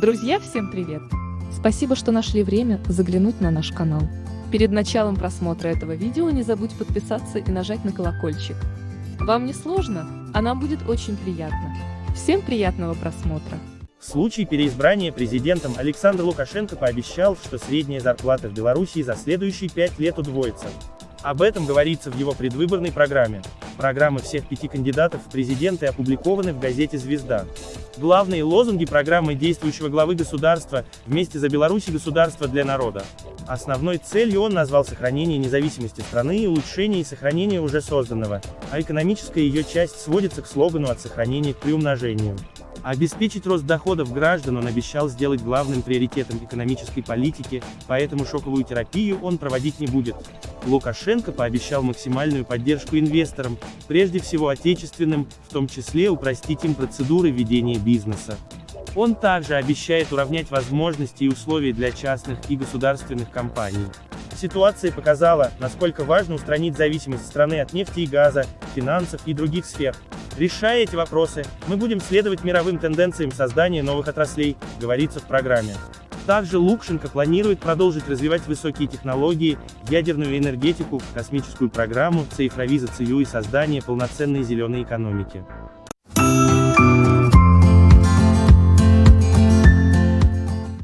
Друзья, всем привет! Спасибо, что нашли время заглянуть на наш канал. Перед началом просмотра этого видео не забудь подписаться и нажать на колокольчик. Вам не сложно, а нам будет очень приятно. Всем приятного просмотра! В случае переизбрания президентом Александр Лукашенко пообещал, что средняя зарплата в Беларуси за следующие пять лет удвоится. Об этом говорится в его предвыборной программе. Программы всех пяти кандидатов в президенты опубликованы в газете «Звезда». Главные лозунги программы действующего главы государства «Вместе за Беларусь и государство для народа». Основной целью он назвал сохранение независимости страны и улучшение и сохранение уже созданного, а экономическая ее часть сводится к слогану «от сохранения к приумножению». Обеспечить рост доходов граждан он обещал сделать главным приоритетом экономической политики, поэтому шоковую терапию он проводить не будет. Лукашенко пообещал максимальную поддержку инвесторам, прежде всего отечественным, в том числе упростить им процедуры ведения бизнеса. Он также обещает уравнять возможности и условия для частных и государственных компаний. Ситуация показала, насколько важно устранить зависимость страны от нефти и газа, финансов и других сфер. Решая эти вопросы, мы будем следовать мировым тенденциям создания новых отраслей, говорится в программе. Также Лукшенко планирует продолжить развивать высокие технологии, ядерную энергетику, космическую программу, цифровизацию и создание полноценной зеленой экономики.